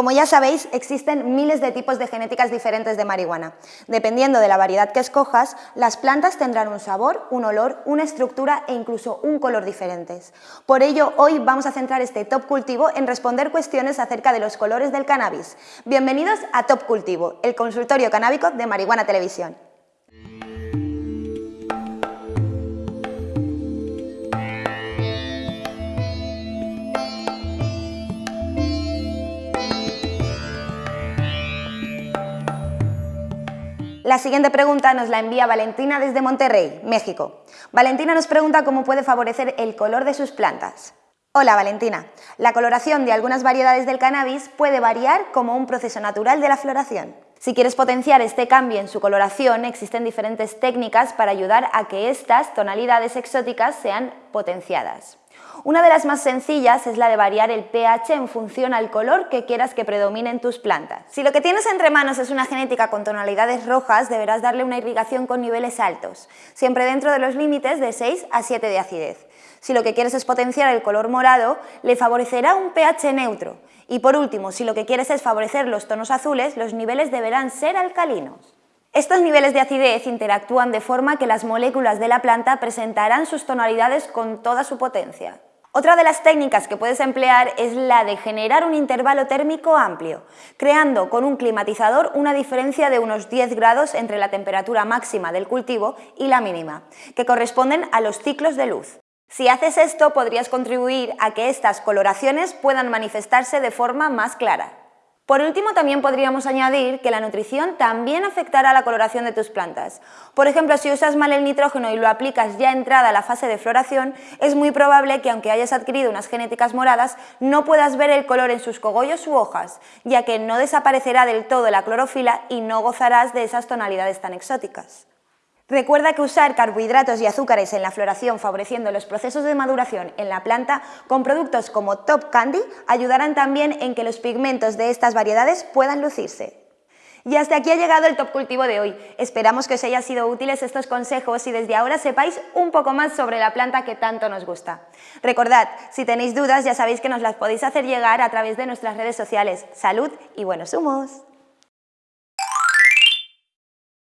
Como ya sabéis, existen miles de tipos de genéticas diferentes de marihuana. Dependiendo de la variedad que escojas, las plantas tendrán un sabor, un olor, una estructura e incluso un color diferentes. Por ello, hoy vamos a centrar este Top Cultivo en responder cuestiones acerca de los colores del cannabis. Bienvenidos a Top Cultivo, el consultorio canábico de Marihuana Televisión. La siguiente pregunta nos la envía Valentina desde Monterrey, México. Valentina nos pregunta cómo puede favorecer el color de sus plantas. Hola Valentina, la coloración de algunas variedades del cannabis puede variar como un proceso natural de la floración. Si quieres potenciar este cambio en su coloración, existen diferentes técnicas para ayudar a que estas tonalidades exóticas sean potenciadas. Una de las más sencillas es la de variar el pH en función al color que quieras que predomine en tus plantas. Si lo que tienes entre manos es una genética con tonalidades rojas, deberás darle una irrigación con niveles altos, siempre dentro de los límites de 6 a 7 de acidez. Si lo que quieres es potenciar el color morado, le favorecerá un pH neutro. Y por último, si lo que quieres es favorecer los tonos azules, los niveles deberán ser alcalinos. Estos niveles de acidez interactúan de forma que las moléculas de la planta presentarán sus tonalidades con toda su potencia. Otra de las técnicas que puedes emplear es la de generar un intervalo térmico amplio, creando con un climatizador una diferencia de unos 10 grados entre la temperatura máxima del cultivo y la mínima, que corresponden a los ciclos de luz. Si haces esto, podrías contribuir a que estas coloraciones puedan manifestarse de forma más clara. Por último, también podríamos añadir que la nutrición también afectará la coloración de tus plantas. Por ejemplo, si usas mal el nitrógeno y lo aplicas ya entrada la fase de floración, es muy probable que aunque hayas adquirido unas genéticas moradas, no puedas ver el color en sus cogollos u hojas, ya que no desaparecerá del todo la clorofila y no gozarás de esas tonalidades tan exóticas. Recuerda que usar carbohidratos y azúcares en la floración favoreciendo los procesos de maduración en la planta con productos como Top Candy ayudarán también en que los pigmentos de estas variedades puedan lucirse. Y hasta aquí ha llegado el Top Cultivo de hoy. Esperamos que os hayan sido útiles estos consejos y desde ahora sepáis un poco más sobre la planta que tanto nos gusta. Recordad, si tenéis dudas ya sabéis que nos las podéis hacer llegar a través de nuestras redes sociales. ¡Salud y buenos humos!